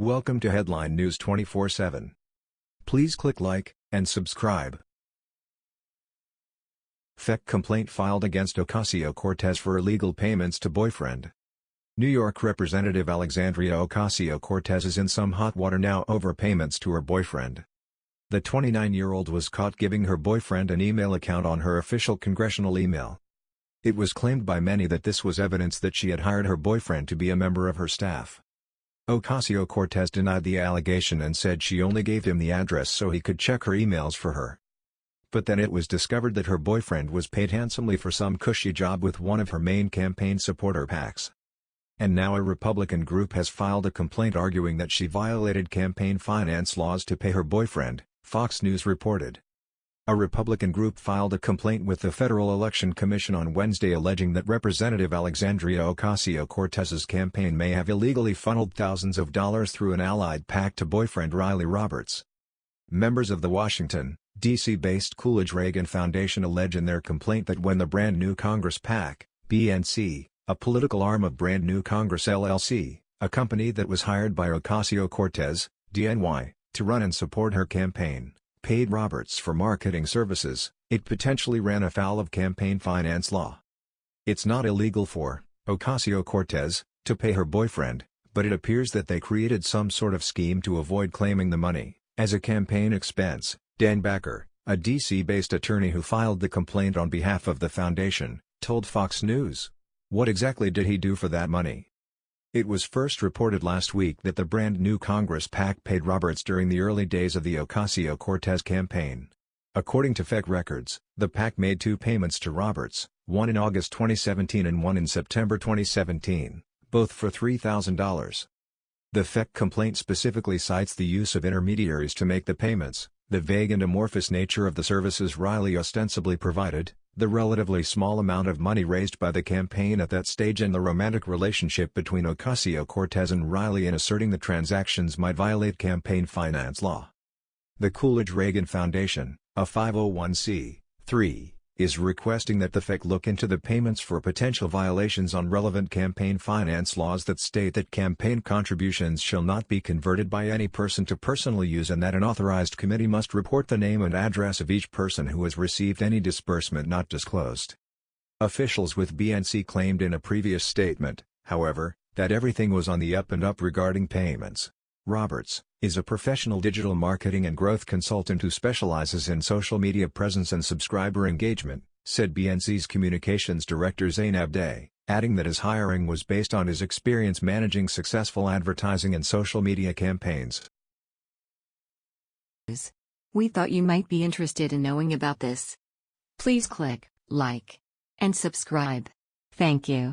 Welcome to Headline News 24/7. Please click like and subscribe. FEC complaint filed against Ocasio-Cortez for illegal payments to boyfriend. New York Representative Alexandria Ocasio-Cortez is in some hot water now over payments to her boyfriend. The 29-year-old was caught giving her boyfriend an email account on her official congressional email. It was claimed by many that this was evidence that she had hired her boyfriend to be a member of her staff. Ocasio-Cortez denied the allegation and said she only gave him the address so he could check her emails for her. But then it was discovered that her boyfriend was paid handsomely for some cushy job with one of her main campaign supporter PACs. And now a Republican group has filed a complaint arguing that she violated campaign finance laws to pay her boyfriend, Fox News reported. A Republican group filed a complaint with the Federal Election Commission on Wednesday alleging that Representative Alexandria Ocasio-Cortez's campaign may have illegally funneled thousands of dollars through an allied PAC to boyfriend Riley Roberts. Members of the Washington, D.C.-based Coolidge Reagan Foundation allege in their complaint that when the Brand New Congress PAC, BNC, a political arm of Brand New Congress LLC, a company that was hired by Ocasio-Cortez, DNY, to run and support her campaign, paid Roberts for marketing services, it potentially ran afoul of campaign finance law. It's not illegal for Ocasio-Cortez to pay her boyfriend, but it appears that they created some sort of scheme to avoid claiming the money as a campaign expense. Dan Backer, a D.C.-based attorney who filed the complaint on behalf of the foundation, told Fox News. What exactly did he do for that money? It was first reported last week that the brand new Congress PAC paid Roberts during the early days of the Ocasio-Cortez campaign. According to FEC records, the PAC made two payments to Roberts, one in August 2017 and one in September 2017, both for $3,000. The FEC complaint specifically cites the use of intermediaries to make the payments, the vague and amorphous nature of the services Riley ostensibly provided, the relatively small amount of money raised by the campaign at that stage and the romantic relationship between Ocasio-Cortez and Riley in asserting the transactions might violate campaign finance law. The Coolidge-Reagan Foundation, a 501c3, is requesting that the FEC look into the payments for potential violations on relevant campaign finance laws that state that campaign contributions shall not be converted by any person to personal use and that an authorized committee must report the name and address of each person who has received any disbursement not disclosed. Officials with BNC claimed in a previous statement, however, that everything was on the up and up regarding payments. Roberts, is a professional digital marketing and growth consultant who specializes in social media presence and subscriber engagement, said BNC's communications director Zainab Day, adding that his hiring was based on his experience managing successful advertising and social media campaigns. We thought you might be interested in knowing about this. Please click like and subscribe. Thank you.